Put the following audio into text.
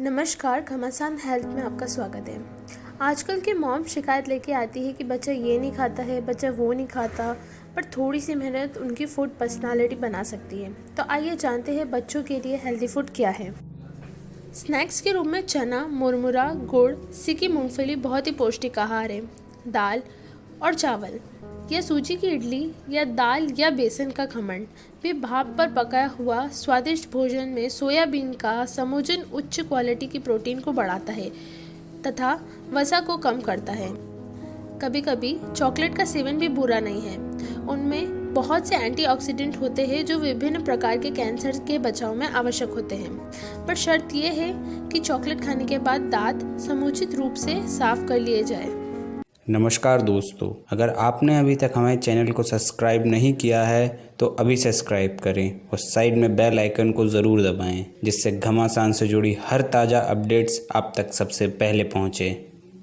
नमस्कार, घमासान हेल्थ में आपका स्वागत है। आजकल के मॉम शिकायत लेके आती है कि बच्चा ये नहीं खाता है, बच्चा वो नहीं खाता, पर थोड़ी सी मेहनत उनकी फ़ूड पर्सनालिटी बना सकती है। तो आइए जानते हैं बच्चों के लिए हेल्दी फ़ूड क्या है। स्नैक्स के रूप में चना, मुरमुरा, गुड़ सिकी मूंगफली बहुत ही पौष्टिक आहार है। दाल और चावल। या सूजी की इडली, या दाल, या बेसन का खमण भी भाप पर पकाया हुआ स्वादिष्ट भोजन में सोयाबीन का समोजन उच्च क्वालिटी की प्रोटीन को बढ़ाता है तथा वसा को कम करता है। कभी कभी चॉकलेट का सेवन भी बुरा नहीं है। उनमें बहुत से एंटीऑक्सीडेंट होते हैं जो विभिन्न प्रकार के कैंसर के बचाव में आवश्यक होते हैं। पर शर्त यह है कि चॉकलेट खाने के बाद दांत समुचित रूप से साफ़ कर लिए जाए। नमस्कार दोस्तों, अगर आपने अभी तक हमारे चैनल को सब्सक्राइब नहीं किया है तो अभी सब्सक्राइब करें और साइड में बेल आइकन को ज़रूर दबाएँ, जिससे घमासान से जुड़ी हर ताज़ा अपडेट्स आप तक सबसे पहले पहुँचे।